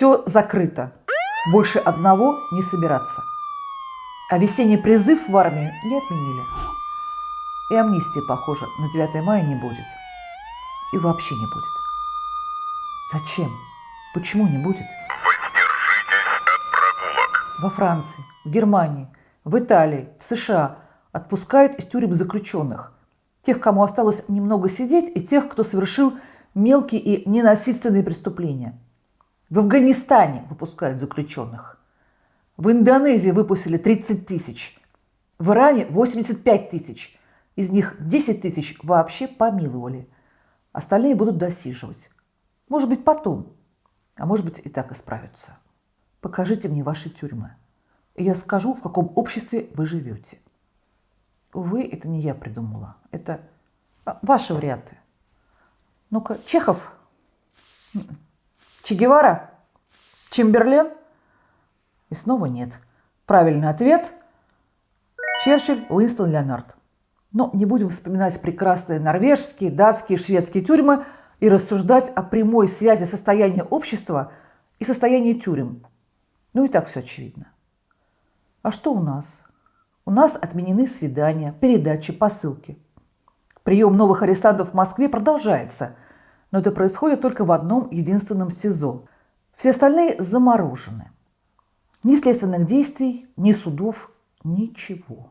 Все закрыто. Больше одного не собираться. А весенний призыв в армию не отменили. И амнистии, похоже, на 9 мая не будет. И вообще не будет. Зачем? Почему не будет? Воздержитесь от прогулок. Во Франции, в Германии, в Италии, в США отпускают из тюрем заключенных. Тех, кому осталось немного сидеть, и тех, кто совершил мелкие и ненасильственные преступления. В Афганистане выпускают заключенных. В Индонезии выпустили 30 тысяч. В Иране 85 тысяч. Из них 10 тысяч вообще помиловали. Остальные будут досиживать. Может быть, потом. А может быть, и так исправятся. Покажите мне ваши тюрьмы. И я скажу, в каком обществе вы живете. Увы, это не я придумала. Это а, ваши варианты. Ну-ка, Чехов? Че Гевара? Чемберлен? И снова нет. Правильный ответ – Черчилль, Уинстон Леонард. Но не будем вспоминать прекрасные норвежские, датские, шведские тюрьмы и рассуждать о прямой связи состояния общества и состояния тюрем. Ну и так все очевидно. А что у нас? У нас отменены свидания, передачи, посылки. Прием новых арестантов в Москве продолжается, но это происходит только в одном единственном СИЗО. Все остальные заморожены. Ни следственных действий, ни судов, ничего.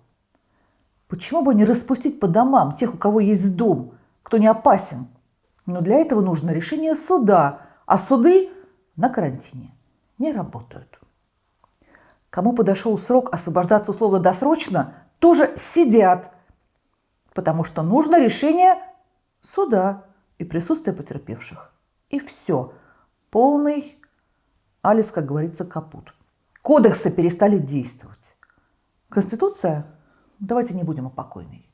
Почему бы не распустить по домам тех, у кого есть дом, кто не опасен? Но для этого нужно решение суда, а суды на карантине не работают. Кому подошел срок освобождаться условно-досрочно, тоже сидят, потому что нужно решение суда и присутствие потерпевших. И все. Полный Алис, как говорится, капут. Кодексы перестали действовать. Конституция? Давайте не будем о покойной.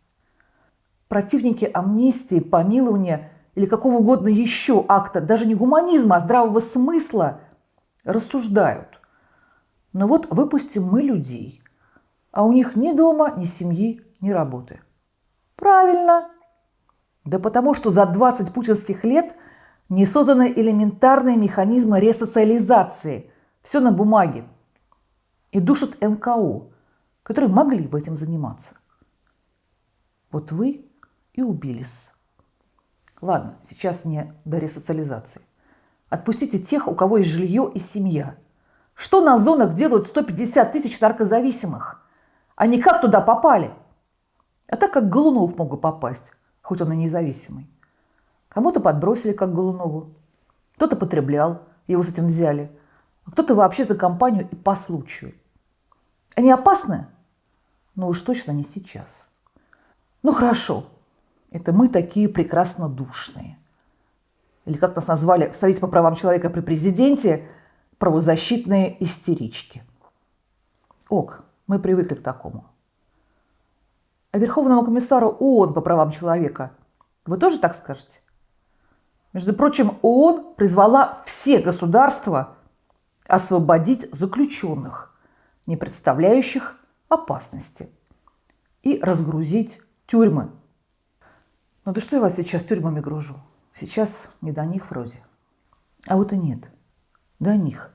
Противники амнистии, помилования или какого угодно еще акта, даже не гуманизма, а здравого смысла, рассуждают. Но вот выпустим мы людей, а у них ни дома, ни семьи, ни работы. Правильно. Да потому что за 20 путинских лет не созданы элементарные механизмы ресоциализации. Все на бумаге и душат НКО, которые могли бы этим заниматься. Вот вы и убились. Ладно, сейчас не до ресоциализации. Отпустите тех, у кого есть жилье и семья. Что на зонах делают 150 тысяч наркозависимых? Они как туда попали? А так как Голунов мог попасть, хоть он и независимый. Кому-то подбросили, как Голунову. Кто-то потреблял, его с этим взяли. А кто-то вообще за компанию и по случаю. Они опасны? Ну уж точно не сейчас. Ну хорошо, это мы такие прекрасно душные. Или как нас назвали в Совете по правам человека при президенте, правозащитные истерички. Ок, мы привыкли к такому. А Верховному комиссару ООН по правам человека вы тоже так скажете? Между прочим, ООН призвала все государства освободить заключенных – не представляющих опасности, и разгрузить тюрьмы. Ну да что я вас сейчас тюрьмами гружу? Сейчас не до них вроде. А вот и нет. До них.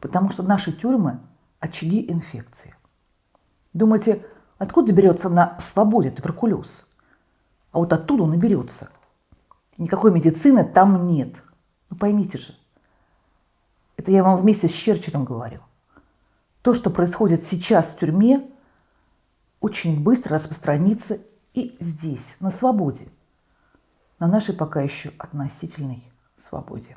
Потому что наши тюрьмы – очаги инфекции. Думаете, откуда берется на свободе туберкулез? А вот оттуда он и берется. Никакой медицины там нет. Ну поймите же. Это я вам вместе с Черчиллем говорю. То, что происходит сейчас в тюрьме, очень быстро распространится и здесь, на свободе, на нашей пока еще относительной свободе.